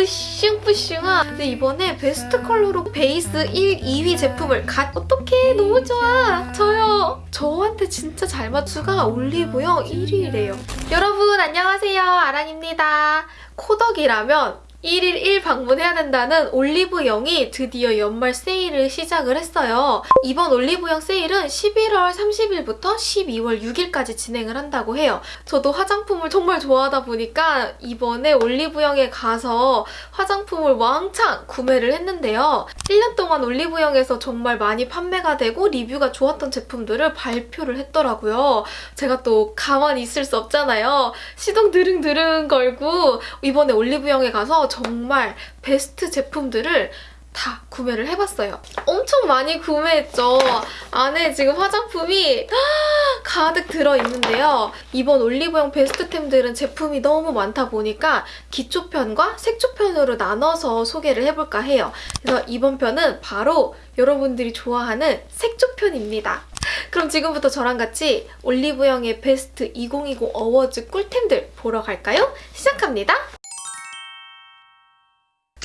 뿌슝뿌슝한. 근데 이번에 베스트 컬러로 베이스 1, 2위 제품을 갓. 어떡해? 너무 좋아. 저요. 저한테 진짜 잘 맞추가. 올리브영 1위래요. 여러분 안녕하세요. 아랑입니다. 코덕이라면 1일 1 방문해야 된다는 올리브영이 드디어 연말 세일을 시작을 했어요. 이번 올리브영 세일은 11월 30일부터 12월 6일까지 진행을 한다고 해요. 저도 화장품을 정말 좋아하다 보니까 이번에 올리브영에 가서 화장품을 왕창 구매를 했는데요. 1년 동안 올리브영에서 정말 많이 판매가 되고 리뷰가 좋았던 제품들을 발표를 했더라고요. 제가 또 가만히 있을 수 없잖아요. 시동 드릉드릉 걸고 이번에 올리브영에 가서 정말 베스트 제품들을 다 구매를 해봤어요. 엄청 많이 구매했죠. 안에 지금 화장품이 가득 들어있는데요. 이번 올리브영 베스트템들은 제품이 너무 많다 보니까 기초편과 색조편으로 나눠서 소개를 해볼까 해요. 그래서 이번 편은 바로 여러분들이 좋아하는 색조편입니다. 그럼 지금부터 저랑 같이 올리브영의 베스트 2020 어워즈 꿀템들 보러 갈까요? 시작합니다.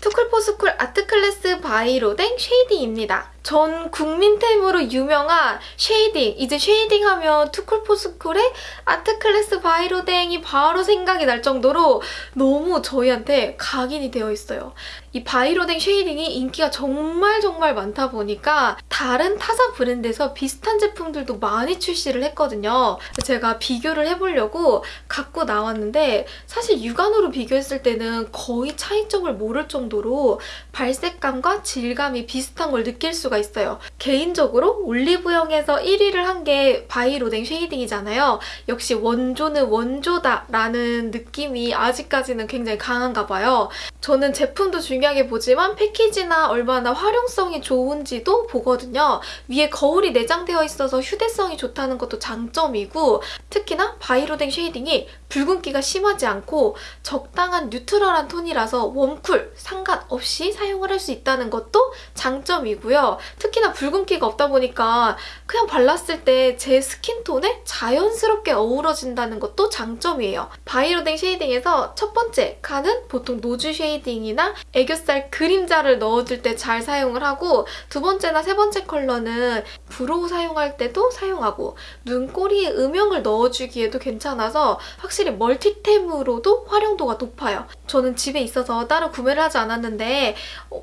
투쿨포스쿨 아트클래스 바이로댕 쉐이딩입니다. 전 국민템으로 유명한 쉐이딩. 이제 쉐이딩 하면 투쿨포스쿨의 아트클래스 바이로댕이 바로 생각이 날 정도로 너무 저희한테 각인이 되어 있어요. 이 바이로댕 쉐이딩이 인기가 정말 정말 많다 보니까 다른 타사 브랜드에서 비슷한 제품들도 많이 출시를 했거든요. 제가 비교를 해보려고 갖고 나왔는데 사실 육안으로 비교했을 때는 거의 차이점을 모를 정도로 발색감과 질감이 비슷한 걸 느낄 수가 있어요. 개인적으로 올리브영에서 1위를 한 게 바이로댕 쉐이딩이잖아요. 역시 원조는 원조다 라는 느낌이 아직까지는 굉장히 강한가 봐요. 저는 제품도 중요하게 보지만 패키지나 얼마나 활용성이 좋은지도 보거든요. 위에 거울이 내장되어 있어서 휴대성이 좋다는 것도 장점이고 특히나 바이로댕 쉐이딩이 붉은기가 심하지 않고 적당한 neutral한 톤이라서 warm cool 상관없이 사용을 할 수 있다는 것도 장점이고요. 특히나 붉은기가 없다 보니까 그냥 발랐을 때 제 스킨톤에 자연스럽게 어우러진다는 것도 장점이에요. 바이로댕 쉐이딩에서 첫 번째 칸은 보통 nose shading이나 애교살 그림자를 넣어줄 때 잘 사용을 하고 두 번째나 세 번째 컬러는 brow 사용할 때도 사용하고 눈꼬리에 음영을 넣어주기에도 괜찮아서 확실히 멀티템으로도 활용도가 높아요. 저는 집에 있어서 따로 구매를 하지 않았는데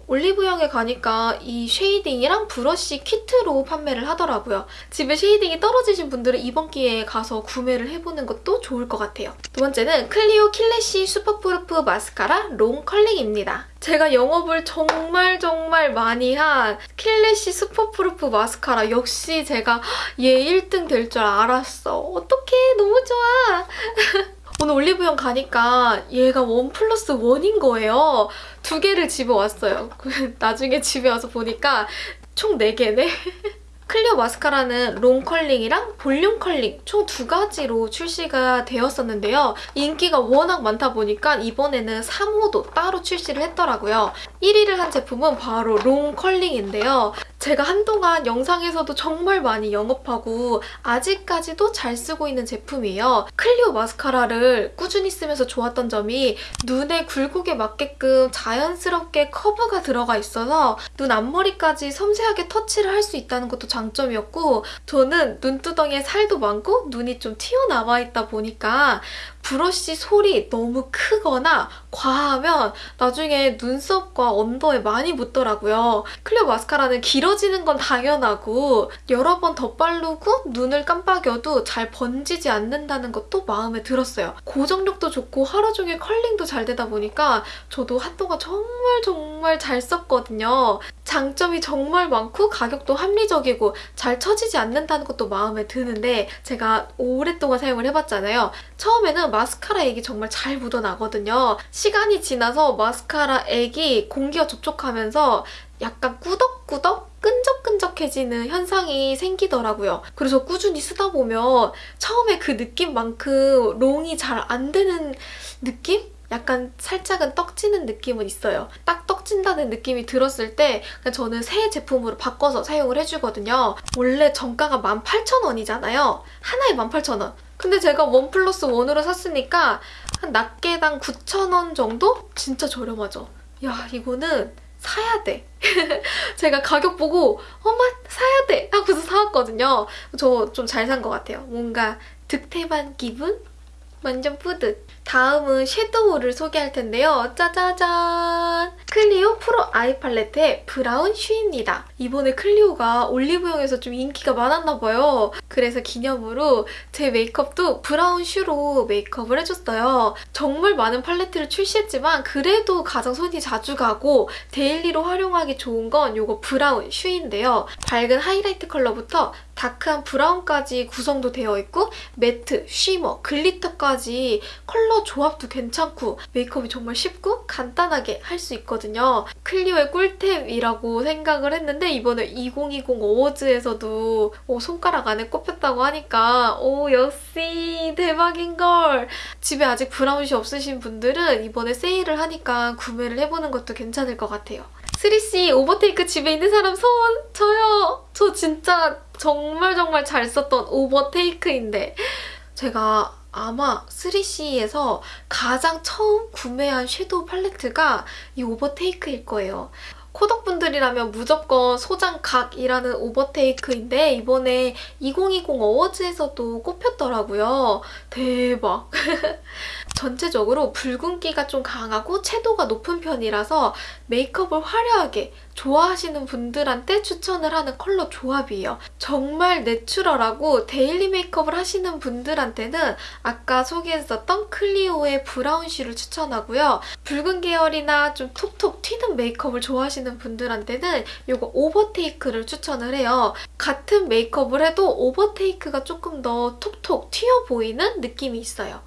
올리브영에 가니까 이 쉐이딩이랑 브러쉬 키트로 판매를 하더라고요. 집에 쉐이딩이 떨어지신 분들은 이번 기회에 가서 구매를 해보는 것도 좋을 것 같아요. 두 번째는 클리오 킬래시 슈퍼프루프 마스카라 롱 컬링입니다. 제가 영업을 정말 정말 많이 한 킬래시 슈퍼프루프 마스카라 역시 제가 얘 1등 될 줄 알았어. 어떡해 너무 좋아. 오늘 올리브영 가니까 얘가 원 플러스 원인 거예요. 두 개를 집어 왔어요. 나중에 집에 와서 보니까 총 4개네. 클리오 마스카라는 롱 컬링이랑 볼륨 컬링 총 두 가지로 출시가 되었었는데요. 인기가 워낙 많다 보니까 이번에는 3호도 따로 출시를 했더라고요. 1위를 한 제품은 바로 롱 컬링인데요. 제가 한동안 영상에서도 정말 많이 영업하고 아직까지도 잘 쓰고 있는 제품이에요. 클리오 마스카라를 꾸준히 쓰면서 좋았던 점이 눈의 굴곡에 맞게끔 자연스럽게 커브가 들어가 있어서 눈 앞머리까지 섬세하게 터치를 할 수 있다는 것도 장점이었고 저는 눈두덩이에 살도 많고 눈이 좀 튀어나와 있다 보니까 브러쉬 솔이 너무 크거나 과하면 나중에 눈썹과 언더에 많이 묻더라고요. 클리오 마스카라는 길어지는 건 당연하고 여러 번 덧바르고 눈을 깜빡여도 잘 번지지 않는다는 것도 마음에 들었어요. 고정력도 좋고 하루 종일 컬링도 잘 되다 보니까 저도 한동안 정말 정말 잘 썼거든요. 장점이 정말 많고 가격도 합리적이고 잘 처지지 않는다는 것도 마음에 드는데 제가 오랫동안 사용을 해봤잖아요. 처음에는 마스카라 액이 정말 잘 묻어나거든요. 시간이 지나서 마스카라 액이 공기와 접촉하면서 약간 꾸덕꾸덕 끈적끈적해지는 현상이 생기더라고요. 그래서 꾸준히 쓰다 보면 처음에 그 느낌만큼 롱이 잘 안 되는 느낌? 약간 살짝은 떡지는 느낌은 있어요. 딱 떡진다는 느낌이 들었을 때 저는 새 제품으로 바꿔서 사용을 해주거든요. 원래 정가가 18,000원이잖아요. 하나에 18,000원. 근데 제가 원 플러스 원으로 샀으니까 한 낱개당 9,000원 정도? 진짜 저렴하죠. 야 이거는 사야 돼. 제가 가격 보고 엄마 사야 돼 하고서 사왔거든요. 저 좀 잘 산 것 같아요. 뭔가 득템한 기분? 완전 뿌듯. 다음은 섀도우를 소개할 텐데요. 짜자잔! 클리오 프로 아이 팔레트의 브라운 슈입니다. 이번에 클리오가 올리브영에서 좀 인기가 많았나 봐요. 그래서 기념으로 제 메이크업도 브라운 슈로 메이크업을 해줬어요. 정말 많은 팔레트를 출시했지만 그래도 가장 손이 자주 가고 데일리로 활용하기 좋은 건 이거 브라운 슈인데요. 밝은 하이라이트 컬러부터 다크한 브라운까지 구성도 되어 있고 매트, 쉬머, 글리터까지 컬러 조합도 괜찮고 메이크업이 정말 쉽고 간단하게 할 수 있거든요. 클리오의 꿀템이라고 생각을 했는데 이번에 2020 어워즈에서도 오, 손가락 안에 꼽혔다고 하니까 오 역시 대박인걸! 집에 아직 브라운 슈 없으신 분들은 이번에 세일을 하니까 구매를 해보는 것도 괜찮을 것 같아요. 3CE 오버테이크 집에 있는 사람 손! 저요! 저 진짜 정말 정말 잘 썼던 오버테이크인데 제가 아마 3CE에서 가장 처음 구매한 섀도우 팔레트가 이 오버테이크일 거예요. 코덕 분들이라면 무조건 소장각이라는 오버테이크인데 이번에 2020 어워즈에서도 꼽혔더라고요. 대박! 전체적으로 붉은기가 좀 강하고 채도가 높은 편이라서 메이크업을 화려하게 좋아하시는 분들한테 추천을 하는 컬러 조합이에요. 정말 내추럴하고 데일리 메이크업을 하시는 분들한테는 아까 소개했었던 클리오의 브라운 슈를 추천하고요. 붉은 계열이나 좀 톡톡 튀는 메이크업을 좋아하시는 분들한테는 이거 오버테이크를 추천을 해요. 같은 메이크업을 해도 오버테이크가 조금 더 톡톡 튀어 보이는 느낌이 있어요.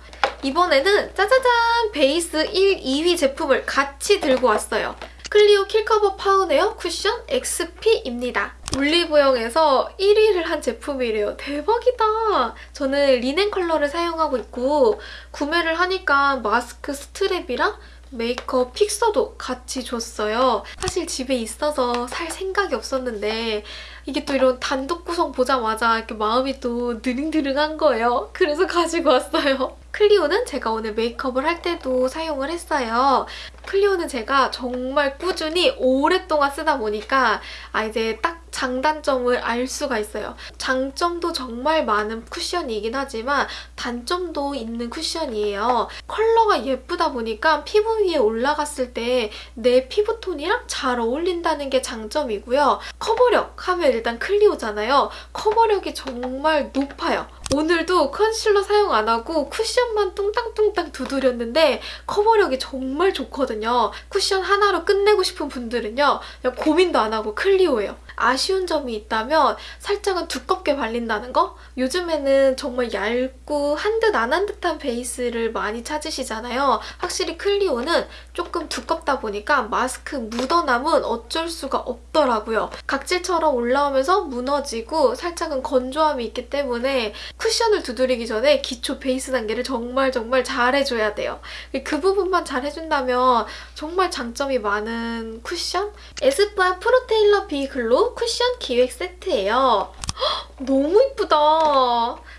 이번에는 짜자잔 베이스 1, 2위 제품을 같이 들고 왔어요. 클리오 킬커버 파운웨어 쿠션 XP입니다. 올리브영에서 1위를 한 제품이래요. 대박이다. 저는 리넨 컬러를 사용하고 있고 구매를 하니까 마스크 스트랩이랑 메이크업 픽서도 같이 줬어요. 사실 집에 있어서 살 생각이 없었는데 이게 또 이런 단독 구성 보자마자 이렇게 마음이 또 드릉드릉한 거예요. 그래서 가지고 왔어요. 클리오는 제가 오늘 메이크업을 할 때도 사용을 했어요. 클리오는 제가 정말 꾸준히 오랫동안 쓰다 보니까 아 이제 딱 장단점을 알 수가 있어요. 장점도 정말 많은 쿠션이긴 하지만 단점도 있는 쿠션이에요. 컬러가 예쁘다 보니까 피부 위에 올라갔을 때 내 피부톤이랑 잘 어울린다는 게 장점이고요. 커버력 하면 일단 클리오잖아요. 커버력이 정말 높아요. 오늘도 컨실러 사용 안 하고 쿠션만 뚱땅뚱땅 두드렸는데 커버력이 정말 좋거든요. 쿠션 하나로 끝내고 싶은 분들은요. 고민도 안 하고 클리오예요. 아쉬운 점이 있다면 살짝은 두껍게 발린다는 거? 요즘에는 정말 얇고 한 듯 안 한 듯한 베이스를 많이 찾으시잖아요. 확실히 클리오는 조금 두껍다 보니까 마스크 묻어남은 어쩔 수가 없더라고요. 각질처럼 올라오면서 무너지고 살짝은 건조함이 있기 때문에 쿠션을 두드리기 전에 기초 베이스 단계를 정말 정말 잘 해줘야 돼요. 그 부분만 잘 해준다면 정말 장점이 많은 쿠션? 에스쁘아 프로테일러 비글로우 쿠션 기획 세트예요. 헉, 너무 이쁘다.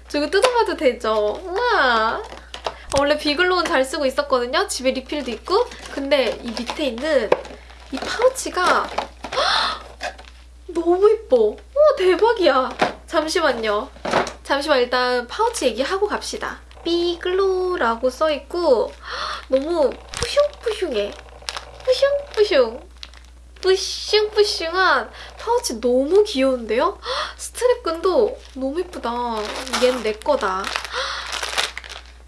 저 이거 뜯어봐도 되죠? 우와. 원래 비글로우는 잘 쓰고 있었거든요. 집에 리필도 있고. 근데 이 밑에 있는 이 파우치가 헉, 너무 이뻐. 오 대박이야. 잠시만요. 잠시만 일단 파우치 얘기하고 갑시다. 비글로우라고 써있고 너무 푸슝푸슝해. 푸슝푸슝. 뿌슝뿌슝한 파우치 너무 귀여운데요? 스트랩끈도 너무 예쁘다. 얘는 내 거다.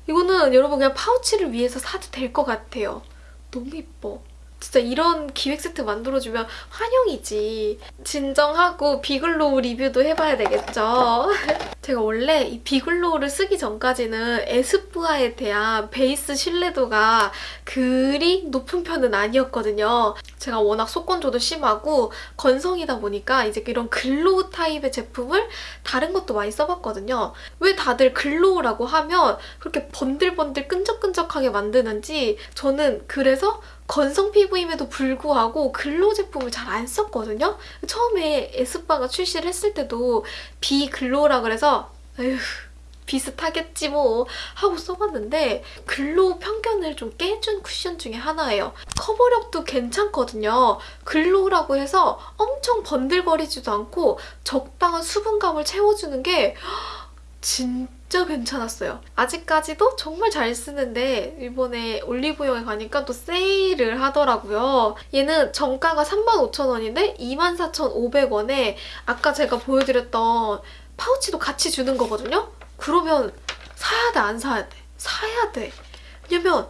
이거는 여러분 그냥 파우치를 위해서 사도 될 것 같아요. 너무 예뻐. 진짜 이런 기획 세트 만들어주면 환영이지. 진정하고 비글로우 리뷰도 해봐야 되겠죠. 제가 원래 이 비글로우를 쓰기 전까지는 에스쁘아에 대한 베이스 신뢰도가 그리 높은 편은 아니었거든요. 제가 워낙 속건조도 심하고 건성이다 보니까 이제 이런 글로우 타입의 제품을 다른 것도 많이 써봤거든요. 왜 다들 글로우라고 하면 그렇게 번들번들 끈적끈적하게 만드는지 저는 그래서 건성 피부임에도 불구하고 글로우 제품을 잘 안 썼거든요. 처음에 에스쁘아가 출시를 했을 때도 비글로우라 그래서 에휴 비슷하겠지 뭐 하고 써봤는데 글로우 편견을 좀 깨준 쿠션 중에 하나예요. 커버력도 괜찮거든요. 글로우라고 해서 엄청 번들거리지도 않고 적당한 수분감을 채워주는 게 진짜 괜찮았어요. 아직까지도 정말 잘 쓰는데 이번에 올리브영에 가니까 또 세일을 하더라고요. 얘는 정가가 35,000원인데 24,500원에 아까 제가 보여드렸던 파우치도 같이 주는 거거든요? 그러면 사야 돼, 안 사야 돼? 사야 돼. 왜냐면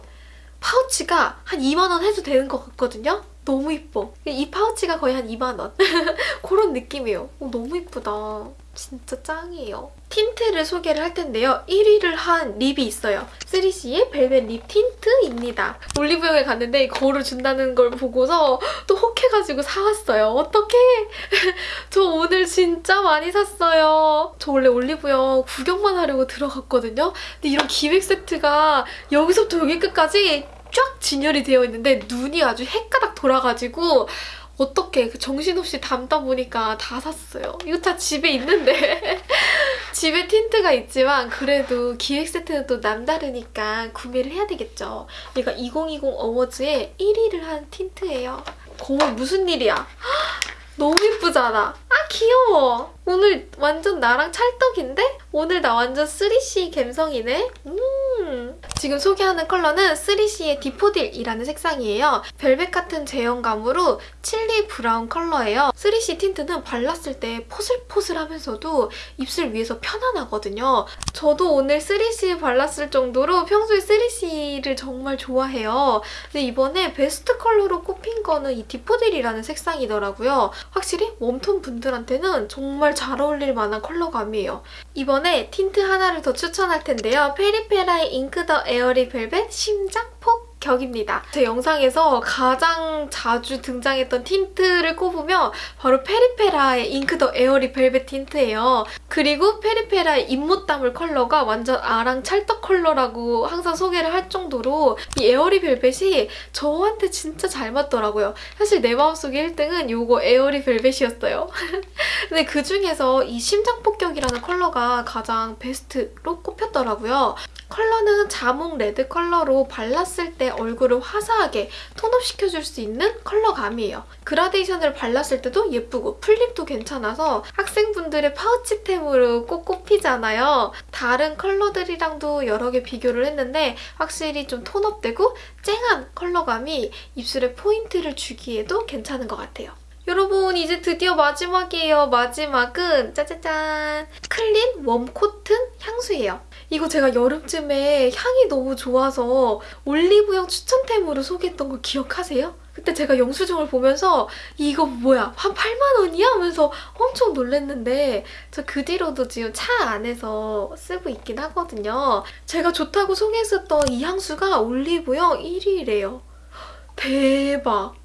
파우치가 한 2만 원 해도 되는 것 같거든요? 너무 이뻐. 이 파우치가 거의 한 2만 원. 그런 느낌이에요. 어, 너무 이쁘다. 진짜 짱이에요. 틴트를 소개를 할 텐데요. 1위를 한 립이 있어요. 3CE의 벨벳 립 틴트입니다. 올리브영에 갔는데 거울을 준다는 걸 보고서 또 혹해가지고 사왔어요. 어떡해! 저 오늘 진짜 많이 샀어요. 저 원래 올리브영 구경만 하려고 들어갔거든요. 근데 이런 기획 세트가 여기서부터 여기 끝까지 쫙 진열이 되어 있는데 눈이 아주 헷가닥 돌아가지고 어떻게 그 정신없이 담다 보니까 다 샀어요. 이거 다 집에 있는데 집에 틴트가 있지만 그래도 기획 세트는 또 남다르니까 구매를 해야 되겠죠. 얘가 2020 어워즈에 1위를 한 틴트예요. 거울 무슨 일이야? 너무 예쁘잖아. 아 귀여워. 오늘 완전 나랑 찰떡인데? 오늘 나 완전 3CE 감성이네. 음. 지금 소개하는 컬러는 3CE의 대포딜이라는 색상이에요. 벨벳 같은 제형감으로 칠리 브라운 컬러예요. 3CE 틴트는 발랐을 때 포슬포슬하면서도 입술 위에서 편안하거든요. 저도 오늘 3CE 발랐을 정도로 평소에 3CE를 정말 좋아해요. 근데 이번에 베스트 컬러로 꼽힌 거는 이 대포딜이라는 색상이더라고요. 확실히 웜톤 분들한테는 정말 잘 어울릴 만한 컬러감이에요. 이번에 틴트 하나를 더 추천할 텐데요. 페리페라의 잉크 더 에어리 벨벳 심장폭격입니다. 제 영상에서 가장 자주 등장했던 틴트를 꼽으면 바로 페리페라의 잉크 더 에어리 벨벳 틴트예요. 그리고 페리페라의 입못다물 컬러가 완전 나랑 찰떡 컬러라고 항상 소개를 할 정도로 이 에어리 벨벳이 저한테 진짜 잘 맞더라고요. 사실 내 마음속에 1등은 이거 에어리 벨벳이었어요. 근데 그중에서 이 심장 폭격이라는 컬러가 가장 베스트로 꼽혔더라고요. 컬러는 자몽 red 컬러로 발랐을 때 얼굴을 화사하게 tone up 시켜줄 수 있는 컬러감이에요. 그라데이션을 발랐을 때도 예쁘고 full lip도 괜찮아서 학생분들의 파우치템으로 꼭 꼽히잖아요. 다른 컬러들이랑도 여러 개 비교를 했는데 확실히 좀 tone up되고 쨍한 컬러감이 입술에 포인트를 주기에도 괜찮은 것 같아요. 여러분 이제 드디어 마지막이에요. 마지막은 짜자잔 Clean Warm Cotton 향수예요. 이거 제가 여름쯤에 향이 너무 좋아서 올리브영 추천템으로 소개했던 거 기억하세요? 그때 제가 영수증을 보면서 이거 뭐야 한 8만 원이야? 하면서 엄청 놀랐는데 저 그 뒤로도 지금 차 안에서 쓰고 있긴 하거든요. 제가 좋다고 소개했었던 이 향수가 올리브영 1위래요. 대박!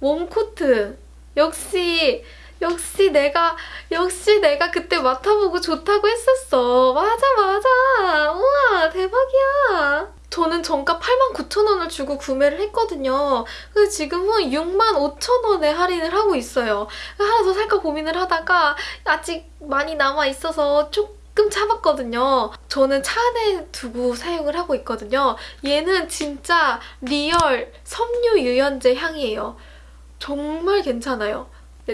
웜코트 역시 역시 내가 역시 내가 그때 맡아보고 좋다고 했었어. 맞아 맞아. 우와 대박이야. 저는 정가 89,000원을 주고 구매를 했거든요. 근데 지금은 65,000원에 할인을 하고 있어요. 하나 더 살까 고민을 하다가 아직 많이 남아있어서 조금 참았거든요. 저는 차 안에 두고 사용을 하고 있거든요. 얘는 진짜 real 섬유 유연제 향이에요. 정말 괜찮아요.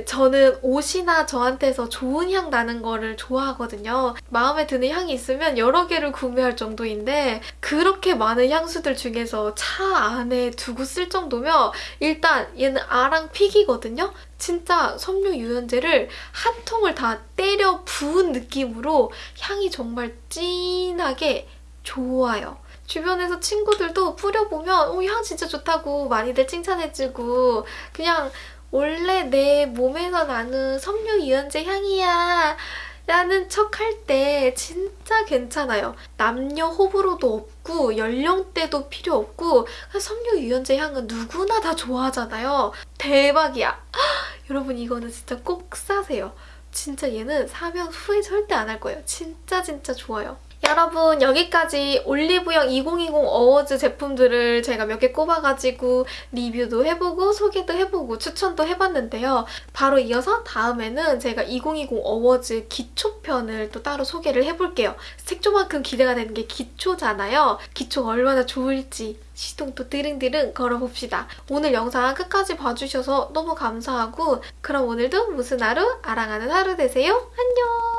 저는 옷이나 저한테서 좋은 향 나는 거를 좋아하거든요. 마음에 드는 향이 있으면 여러 개를 구매할 정도인데 그렇게 많은 향수들 중에서 차 안에 두고 쓸 정도면 일단 얘는 아랑 pick이거든요. 진짜 섬유 유연제를 한 통을 다 때려 부은 느낌으로 향이 정말 진하게 좋아요. 주변에서 친구들도 뿌려보면 오, 향 진짜 좋다고 많이들 칭찬해주고 그냥 원래 내 몸에서 나는 섬유 유연제 향이야 라는 척 할 때 진짜 괜찮아요. 남녀 호불호도 없고 연령대도 필요 없고 섬유 유연제 향은 누구나 다 좋아하잖아요. 대박이야. 여러분 이거는 진짜 꼭 사세요. 진짜 얘는 사면 후회 절대 안 할 거예요. 진짜 진짜 좋아요. 여러분 여기까지 올리브영 2020 어워즈 제품들을 제가 몇 개 꼽아가지고 리뷰도 해보고 소개도 해보고 추천도 해봤는데요. 바로 이어서 다음에는 제가 2020 어워즈 기초편을 또 따로 소개를 해볼게요. 색조만큼 기대가 되는 게 기초잖아요. 기초가 얼마나 좋을지 시동도 드릉드릉 걸어봅시다. 오늘 영상 끝까지 봐주셔서 너무 감사하고 그럼 오늘도 무슨 하루? 아랑하는 하루 되세요. 안녕!